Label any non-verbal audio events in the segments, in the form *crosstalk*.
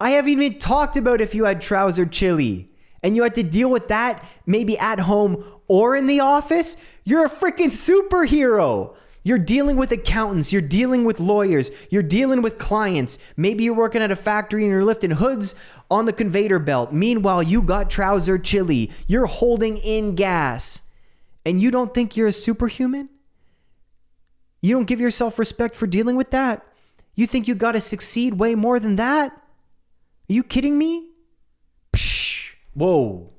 I haven't even talked about if you had trouser chili and you had to deal with that maybe at home or in the office. You're a freaking superhero. You're dealing with accountants, you're dealing with lawyers, you're dealing with clients. Maybe you're working at a factory and you're lifting hoods on the conveyor belt. Meanwhile, you got trouser chili, you're holding in gas, and you don't think you're a superhuman? You don't give yourself respect for dealing with that? You think you got to succeed way more than that? Are you kidding me? Psh, whoa.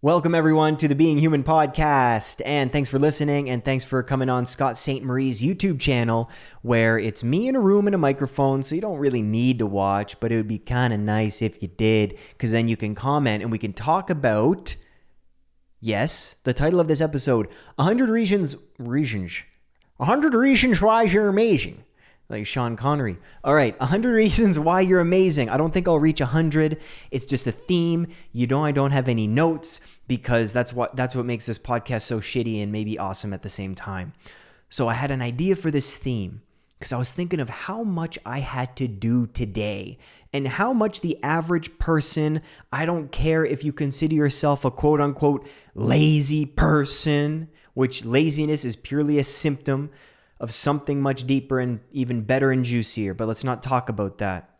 Welcome, everyone, to the Being Human podcast. And thanks for listening. And thanks for coming on Scott Ste. Marie's YouTube channel, where it's me in a room and a microphone. So you don't really need to watch, but it would be kind of nice if you did, because then you can comment and we can talk about, yes, the title of this episode 100 Reasons, Reasons, 100 Reasons Why You're Amazing like Sean Connery. All right, 100 *laughs* reasons why you're amazing. I don't think I'll reach 100. It's just a theme. You know I don't have any notes because that's what that's what makes this podcast so shitty and maybe awesome at the same time. So I had an idea for this theme because I was thinking of how much I had to do today and how much the average person, I don't care if you consider yourself a quote unquote lazy person, which laziness is purely a symptom of something much deeper and even better and juicier, but let's not talk about that.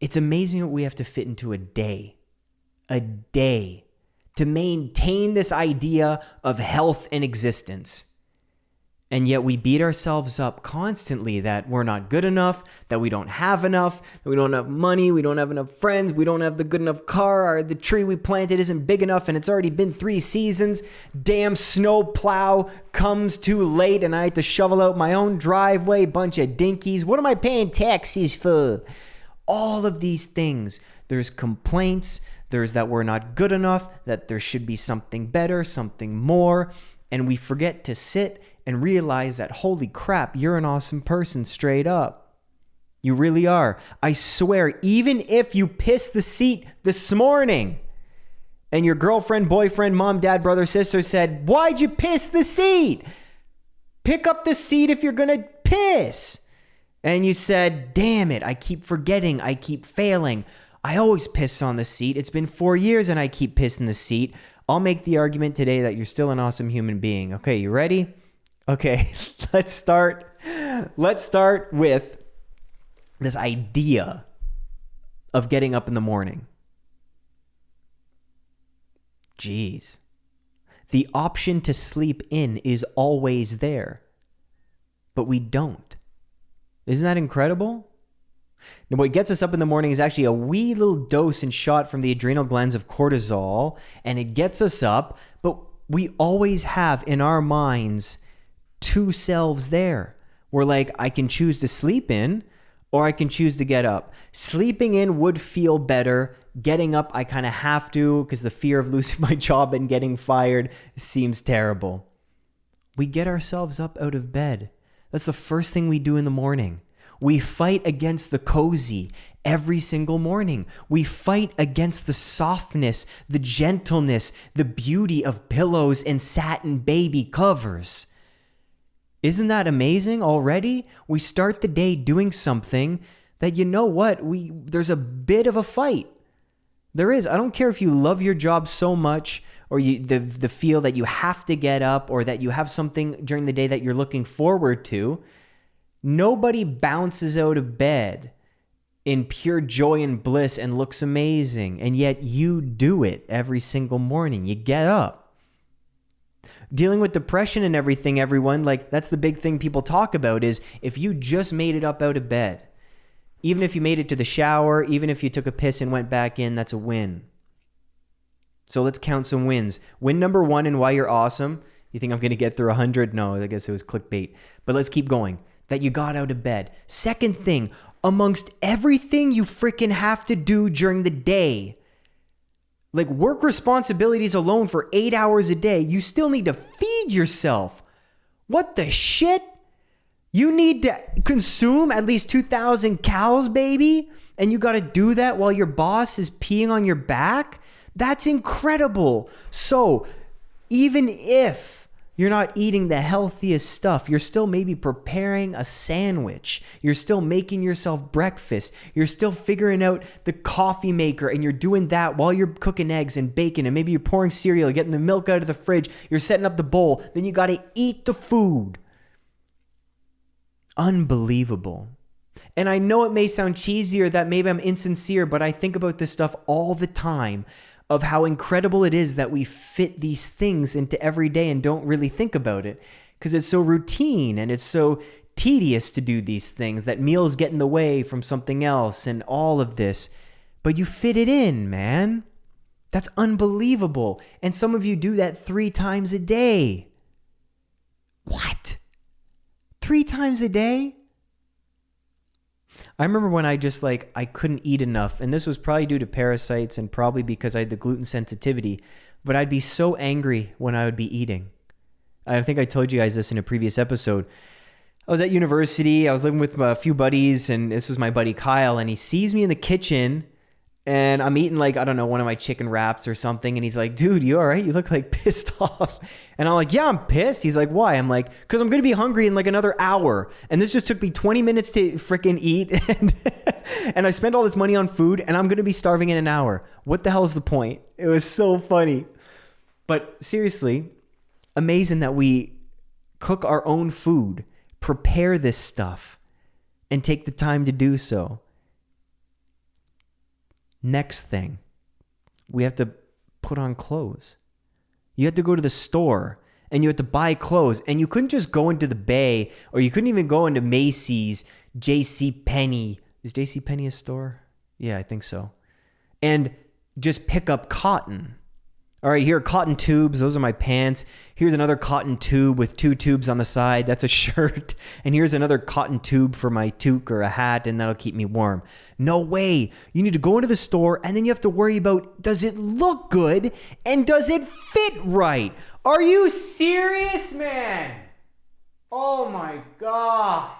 It's amazing what we have to fit into a day. A day to maintain this idea of health and existence. And yet we beat ourselves up constantly that we're not good enough, that we don't have enough, that we don't have money, we don't have enough friends, we don't have the good enough car, or the tree we planted isn't big enough and it's already been three seasons. Damn snow plow comes too late and I have to shovel out my own driveway, bunch of dinkies. What am I paying taxes for? All of these things. There's complaints, there's that we're not good enough, that there should be something better, something more, and we forget to sit and realize that, holy crap, you're an awesome person straight up. You really are. I swear, even if you pissed the seat this morning and your girlfriend, boyfriend, mom, dad, brother, sister said, Why'd you piss the seat? Pick up the seat if you're going to piss. And you said, Damn it, I keep forgetting, I keep failing. I always piss on the seat. It's been four years and I keep pissing the seat. I'll make the argument today that you're still an awesome human being. Okay, you ready? Okay, *laughs* let's start. Let's start with this idea of getting up in the morning. Jeez. The option to sleep in is always there, but we don't. Isn't that incredible? Now, what gets us up in the morning is actually a wee little dose and shot from the adrenal glands of cortisol, and it gets us up, but we always have in our minds two selves there. We're like, I can choose to sleep in or I can choose to get up. Sleeping in would feel better. Getting up, I kind of have to because the fear of *laughs* losing my job and getting fired seems terrible. We get ourselves up out of bed. That's the first thing we do in the morning. We fight against the cozy every single morning. We fight against the softness, the gentleness, the beauty of pillows and satin baby covers. Isn't that amazing already? We start the day doing something that you know what? We there's a bit of a fight. There is. I don't care if you love your job so much or you the the feel that you have to get up or that you have something during the day that you're looking forward to. Nobody bounces out of bed in pure joy and bliss and looks amazing. And yet you do it every single morning. You get up dealing with depression and everything, everyone, like that's the big thing people talk about is if you just made it up out of bed, even if you made it to the shower, even if you took a piss and went back in, that's a win. So let's count some wins. Win number one and why you're awesome. You think I'm going to get through 100? No, I guess it was clickbait. But let's keep going. That you got out of bed. Second thing, amongst everything you freaking have to do during the day, like work responsibilities alone for eight hours a day, you still need to feed yourself. What the shit? You need to consume at least 2,000 cows, baby? And you got to do that while your boss is peeing on your back? That's incredible. So, even if You're not eating the healthiest stuff. You're still maybe preparing a sandwich. You're still making yourself breakfast. You're still figuring out the coffee maker and you're doing that while you're cooking eggs and bacon and maybe you're pouring cereal, getting the milk out of the fridge. You're setting up the bowl. Then you got to eat the food. Unbelievable. And I know it may sound cheesy or that maybe I'm insincere, but I think about this stuff all the time of how incredible it is that we fit these things into every day and don't really think about it because it's so routine and it's so tedious to do these things that meals get in the way from something else and all of this. But you fit it in, man. That's unbelievable. And some of you do that three times a day. What? Three times a day? I remember when I just like I couldn't eat enough, and this was probably due to parasites and probably because I had the gluten sensitivity. But I'd be so angry when I would be eating. I think I told you guys this in a previous episode. I was at university. I was living with a few buddies, and this was my buddy Kyle. And he sees me in the kitchen and I'm eating like I don't know one of my chicken wraps or something, and he's like, "Dude, you all right? You look like *laughs* pissed off." And I'm like, "Yeah, I'm pissed." He's like, "Why?" I'm like, "Cause I'm gonna be hungry in like another hour, and this just took me 20 minutes to freaking eat, *laughs* and and I spent all this money on food, and I'm gonna be starving in an hour. What the hell is the point?" It was so funny, but seriously, amazing that we cook our own food, prepare this stuff, and take the time to do so. Next thing, we have to put on clothes. You had to go to the store and you had to buy clothes and you couldn't just go into the bay or you couldn't even go into Macy's, JC Penney. Is JC Penney a store? Yeah, I think so. And just pick up cotton all right, here are cotton tubes. Those are my pants. Here's another cotton tube with two tubes on the side. That's a *laughs* shirt. And here's another cotton tube for my toque or a hat, and that'll keep me warm. No way. You need to go into the store, and then you have to worry about does it look good and does it fit right? Are you serious, man? Oh my God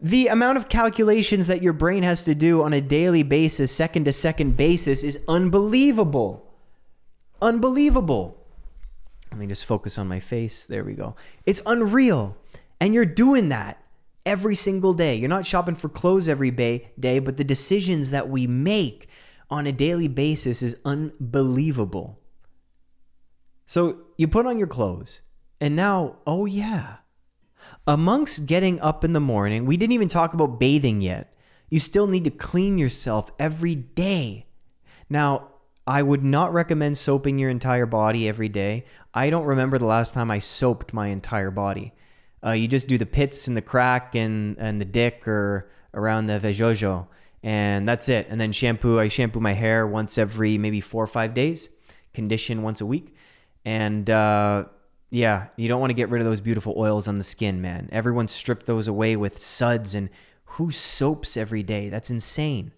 the amount of calculations that your brain has to do on a daily basis, second to second basis, is unbelievable. Unbelievable. Let me just focus on my face. There we go. It's unreal. And you're doing that every single day. You're not shopping for clothes every day, but the decisions that we make on a daily basis is unbelievable. So you put on your clothes, and now, oh yeah, amongst getting up in the morning, we didn't even talk about bathing yet. You still need to clean yourself every day. Now, I would not recommend soaping your entire body every day. I don't remember the last time I soaped my entire body. Uh, you just do the pits and the crack and, and the dick or around the vejojo, and that's it. And then shampoo. I shampoo my hair once every maybe four or five days, condition once a week. And uh, yeah, you don't want to get rid of those beautiful oils on the skin, man. Everyone stripped those away with suds, and who soaps every day? That's insane.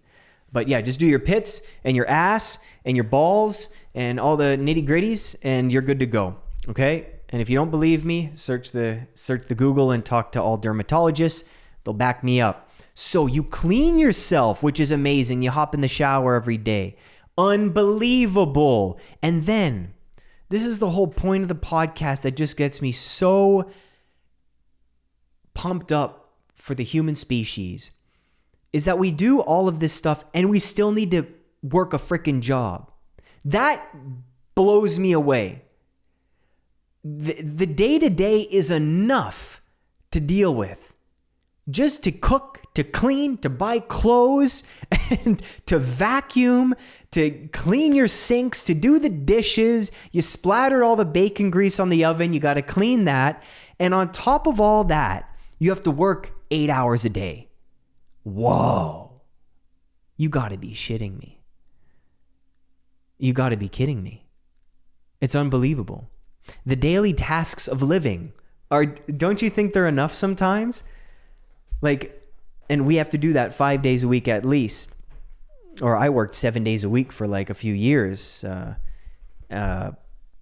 But yeah, just do your pits and your ass and your balls and all the nitty gritties, and you're good to go. Okay. And if you don't believe me, search the search the Google and talk to all dermatologists. They'll back me up. So you clean yourself, which is amazing. You hop in the shower every day. Unbelievable. And then this is the whole point of the podcast that just gets me so pumped up for the human species is that we do all of this stuff and we still need to work a freaking job. That blows me away. The day to day is enough to deal with. Just to cook, to clean, to buy clothes, *laughs* and to vacuum, to clean your sinks, to do the dishes. You splattered all the bacon grease on the oven, you got to clean that. And on top of all that, you have to work eight hours a day. Whoa. You got to be shitting me. You got to be kidding me. It's unbelievable. The daily tasks of living are, don't you think they're enough sometimes? Like, and we have to do that five days a week at least. Or I worked seven days a week for like a few years, uh, uh,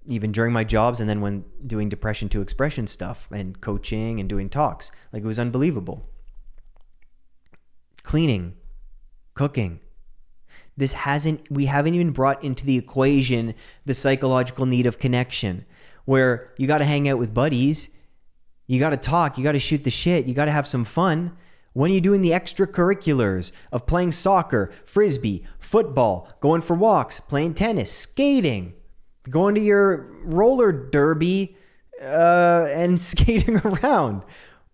even during my jobs, and then when doing depression to expression stuff and coaching and doing talks. Like, it was unbelievable cleaning, cooking. This hasn't, we haven't even brought into the equation the psychological need of connection. where you got to hang out with buddies, you got to talk, you got to shoot the shit, you got to have some fun. When are you doing the extracurriculars of playing soccer, frisbee, football, going for walks, playing tennis, skating, going to your roller derby, uh, and *laughs* skating around?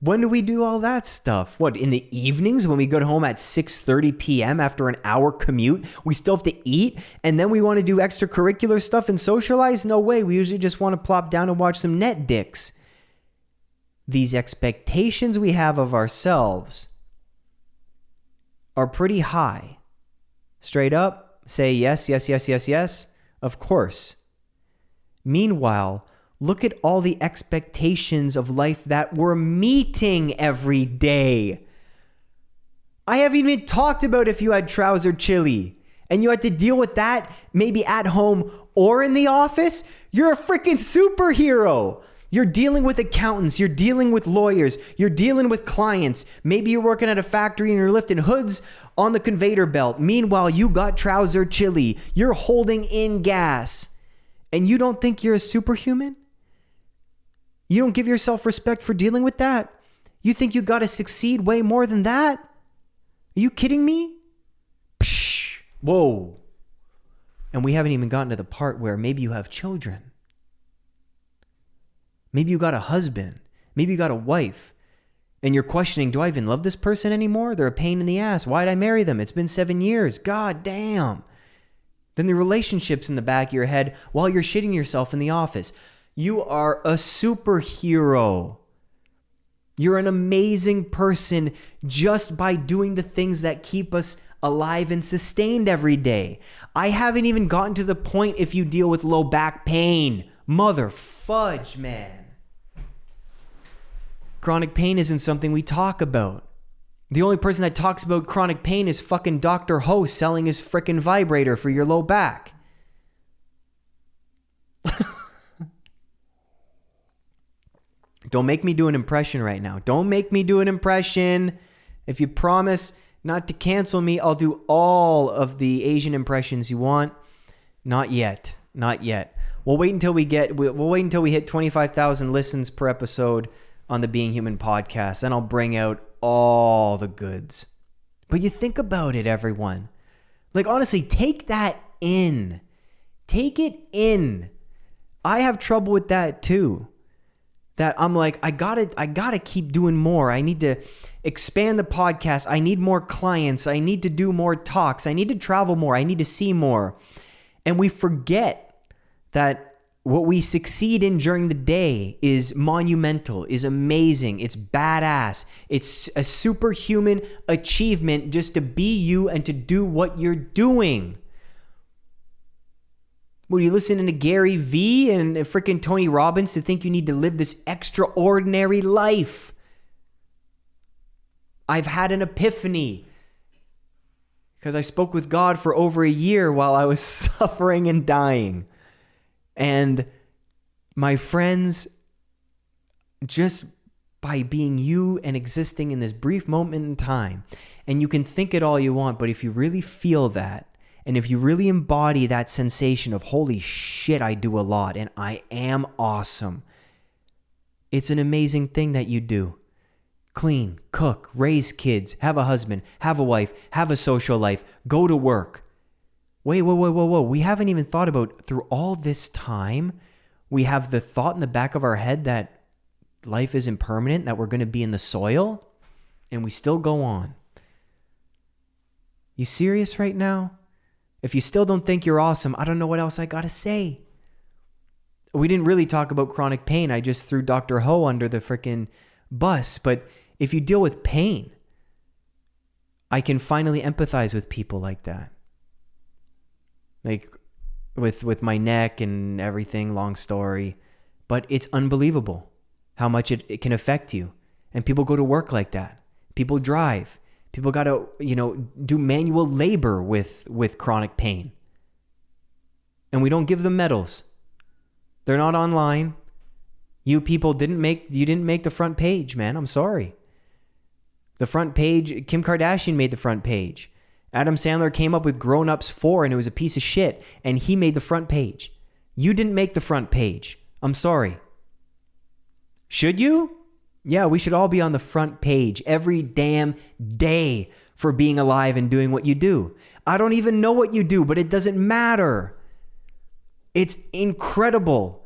When do we do all that stuff? What in the evenings when we go home at 6:30 p.m. after an hour commute, we still have to eat and then we want to do extracurricular stuff and socialize? No way. We usually just want to plop down and watch some Netflix. These expectations we have of ourselves are pretty high. Straight up, say yes, yes, yes, yes, yes. Of course. Meanwhile, look at all the expectations of life that we're meeting every day. I haven't even talked about if you had trouser chili and you had to deal with that maybe at home or in the office. You're a freaking superhero. You're dealing with accountants, you're dealing with lawyers, you're dealing with clients. Maybe you're working at a factory and you're lifting hoods on the conveyor belt. Meanwhile, you got trouser chili, you're holding in gas, and you don't think you're a superhuman? You don't give yourself respect for dealing with that? You think you got to succeed way more than that? Are you kidding me? Psh, whoa. And we haven't even gotten to the part where maybe you have children. Maybe you got a husband. Maybe you got a wife. And you're questioning, do I even love this person anymore? They're a pain in the ass. Why'd I marry them? It's been seven years. God damn. Then the relationships in the back of your head while you're shitting yourself in the office. You are a superhero. You're an amazing person just by doing the things that keep us alive and sustained every day. I haven't even gotten to the point if you deal with low back pain. Mother fudge, man. Chronic pain isn't something we talk about. The only person that talks about chronic pain is fucking Dr. Ho selling his frickin' vibrator for your low back. *laughs* Don't make me do an impression right now. Don't make me do an impression. If you promise not to cancel me, I'll do all of the Asian impressions you want. Not yet. Not yet. We'll wait until we get we'll wait until we hit 25,000 listens per episode on the Being Human podcast. Then I'll bring out all the goods. But you think about it, everyone. Like, honestly, take that in. Take it in. I have trouble with that too. That I'm like, I gotta, I gotta keep doing more. I need to expand the podcast. I need more clients. I need to do more talks. I need to travel more. I need to see more. And we forget that what we succeed in during the day is monumental, is amazing, it's badass. It's a superhuman achievement just to be you and to do what you're doing. Were you listening to Gary Vee and freaking Tony Robbins to think you need to live this extraordinary life? I've had an epiphany because I spoke with God for over a year while I was *laughs* suffering and dying. And my friends, just by being you and existing in this brief moment in time, and you can think it all you want, but if you really feel that, and if you really embody that sensation of, holy shit, I do a lot and I am awesome, it's an amazing thing that you do. Clean, cook, raise kids, have a husband, have a wife, have a social life, go to work, Wait, whoa, whoa, whoa, whoa. We haven't even thought about through all this time, we have the thought in the back of our head that life is impermanent, that we're going to be in the soil, and we still go on. You serious right now? If you still don't think you're awesome, I don't know what else I got to say. We didn't really talk about chronic pain. I just threw Dr. Ho under the freaking bus. But if you deal with pain, I can finally empathize with people like that like with with my neck and everything long story but it's unbelievable how much it, it can affect you and people go to work like that people drive people got to you know do manual labor with with chronic pain and we don't give them medals they're not online you people didn't make you didn't make the front page man i'm sorry the front page kim kardashian made the front page Adam Sandler came up with Grown Ups 4 and it was a piece of shit, and he made the front page. You didn't make the front page. I'm sorry. Should you? Yeah, we should all be on the front page every damn day for being alive and doing what you do. I don't even know what you do, but it doesn't matter. It's incredible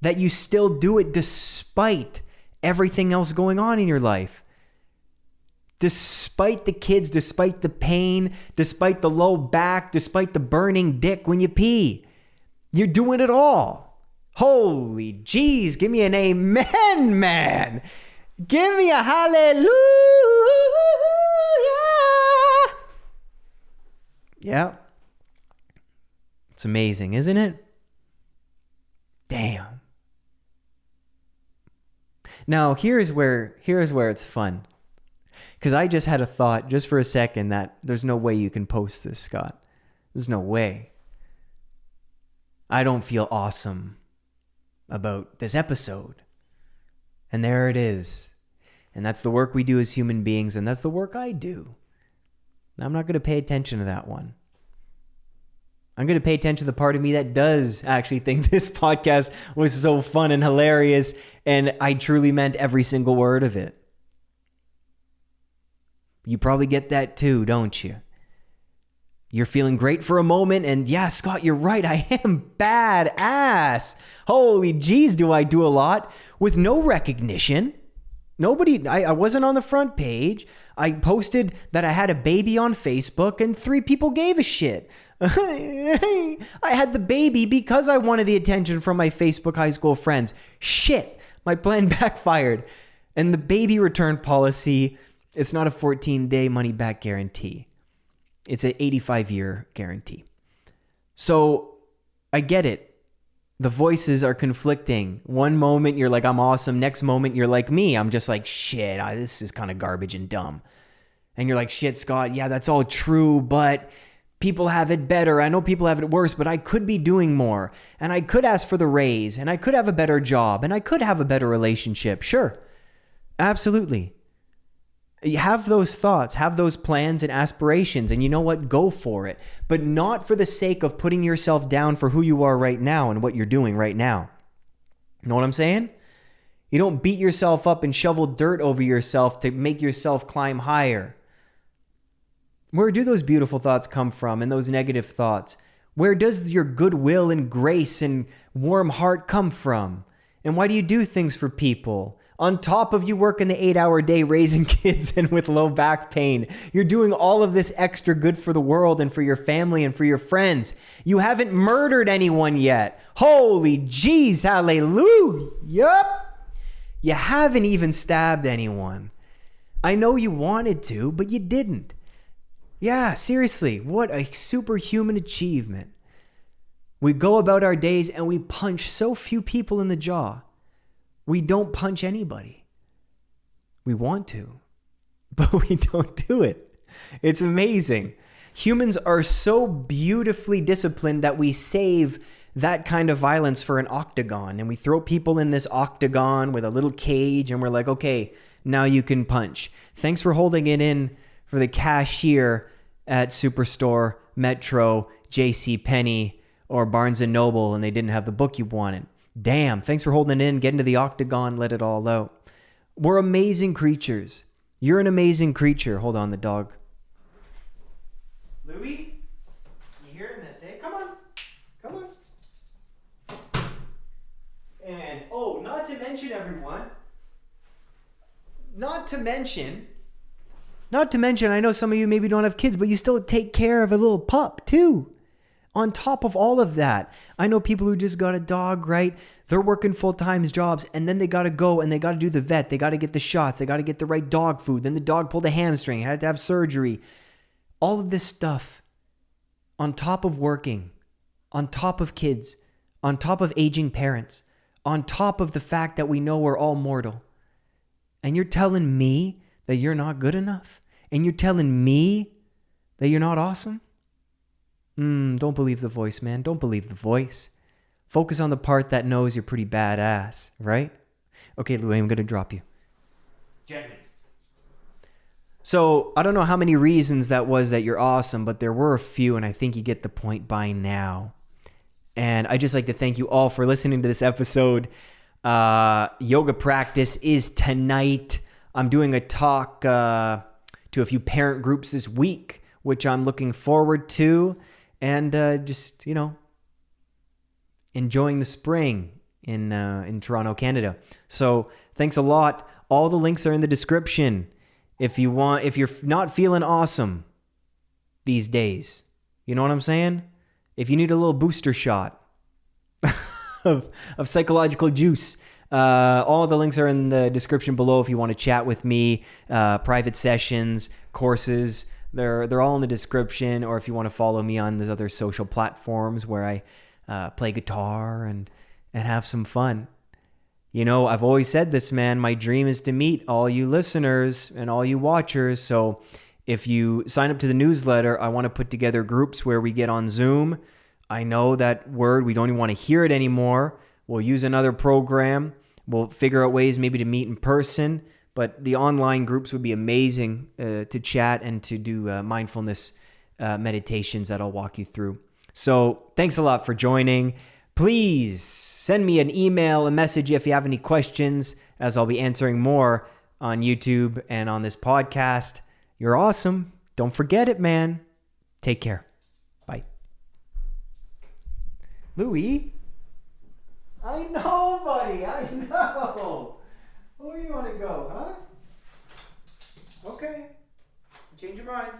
that you still do it despite everything else going on in your life. Despite the kids, despite the pain, despite the low back, despite the burning dick when you pee, you're doing it all. Holy jeez, give me an amen, man. Give me a hallelujah. Yeah. It's amazing, isn't it? Damn. Now, here's where here's where it's fun. Cuz I just had a thought just for a second that there's no way you can post this, Scott. There's no way. I don't feel awesome about this episode. And there it is. And that's the work we do as human beings, and that's the work I do. I'm not going to pay attention to that one. I'm going to pay attention to the part of me that does actually think *laughs* this podcast was so fun and hilarious, and I truly meant every single word of it. You probably get that too, don't you? You're feeling great for a moment, and yeah, Scott, you're right. *laughs* I am bad ass. Holy jeez, do I do a lot with no recognition. Nobody, I, I wasn't on the front page. I posted that I had a baby on Facebook, and three people gave a shit. *laughs* I had the baby because I wanted the attention from my Facebook high school friends. Shit, my plan *laughs* backfired. And the baby return policy, it's not a 14 day money back guarantee, it's an 85 year guarantee. So I get it. The voices are conflicting. One moment you're like, I'm awesome. Next moment you're like me. I'm just like, shit, I, this is kind of garbage and dumb. And you're like, shit, Scott, yeah, that's all true, but people have it better. I know people have it worse, but I could be doing more. And I could ask for the raise, and I could have a better job, and I could have a better relationship. Sure. Absolutely. Have those thoughts, have those plans and aspirations, and you know what? Go for it. But not for the sake of putting yourself down for who you are right now and what you're doing right now. You know what I'm saying? You don't beat yourself up and shovel dirt over yourself to make yourself climb higher. Where do those beautiful thoughts come from and those negative thoughts? Where does your goodwill and grace and warm heart come from? And why do you do things for people? On top of you working the eight hour day raising *laughs* kids and with low back pain, you're doing all of this extra good for the world and for your family and for your friends. You haven't murdered anyone yet. Holy jeez, hallelujah. Yup. You haven't even stabbed anyone. I know you wanted to, but you didn't. Yeah, seriously, what a superhuman achievement. We go about our days and we punch so few people in the jaw. We don't punch anybody. We want to, *laughs* but we don't do it. It's amazing. Humans are so beautifully disciplined that we save that kind of violence for an octagon and we throw people in this octagon with a little cage and we're like, okay, now you can punch. Thanks for holding it in for the cashier at Superstore, Metro, J.C. Penney, or Barnes and Noble, and they didn't have the book you wanted. Damn! Thanks for holding it in. Get into the octagon. Let it all out. We're amazing creatures. You're an amazing creature. Hold on, the dog. Louie, you hearing this? Eh? Come on, come on. And oh, not to mention everyone. Not to mention not to mention, I know some of you maybe don't have kids, but you still take care of a little pup too. On top of all of that, I know people who just got a dog, right? They're working full time jobs and then they got to go and they got to do the vet. They got to get the shots. They got to get the right dog food. Then the dog pulled a hamstring, had to have surgery. All of this stuff on top of working, on top of kids, on top of aging parents, on top of the fact that we know we're all mortal. And you're telling me that you're not good enough? and you're telling me that you're not awesome? Mm, don't believe the voice, man. Don't believe the voice. Focus on the part that knows you're pretty badass, right? Okay, Louis, I'm going to drop you. Gently. So, I don't know how many reasons that was that you're awesome, but there were a few, and I think you get the point by now. And I just like to thank you all for listening to this episode. Uh, yoga practice is tonight. I'm doing a talk uh, to a few parent groups this week, which I'm looking forward to. And uh, just, you know, enjoying the spring in, uh, in Toronto, Canada. So thanks a lot. All the links are in the description. If you want, if you're not feeling awesome these days, you know what I'm saying? If you need a little booster shot *laughs* of, of psychological juice, uh, all the links are in the description below if you want to chat with me, uh, private sessions, courses. They're, they're all in the description, or if you want to follow me on those other social platforms where I uh, play guitar and, and have some fun. You know, I've always said this, man. My dream is to meet all you listeners and all you watchers. So if you sign up to the newsletter, I want to put together groups where we get on Zoom. I know that word, we don't even want to hear it anymore. We'll use another program. We'll figure out ways maybe to meet in person. But the online groups would be amazing uh, to chat and to do uh, mindfulness uh, meditations that I'll walk you through. So thanks a lot for joining. Please send me an email, a message if you have any questions, as I'll be answering more on YouTube and on this podcast. You're awesome. Don't forget it, man. Take care. Bye. Louis? I know, buddy. I know. Where you want to go, huh? Okay. Change your mind.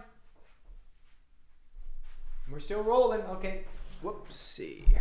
We're still rolling. Okay. Whoopsie.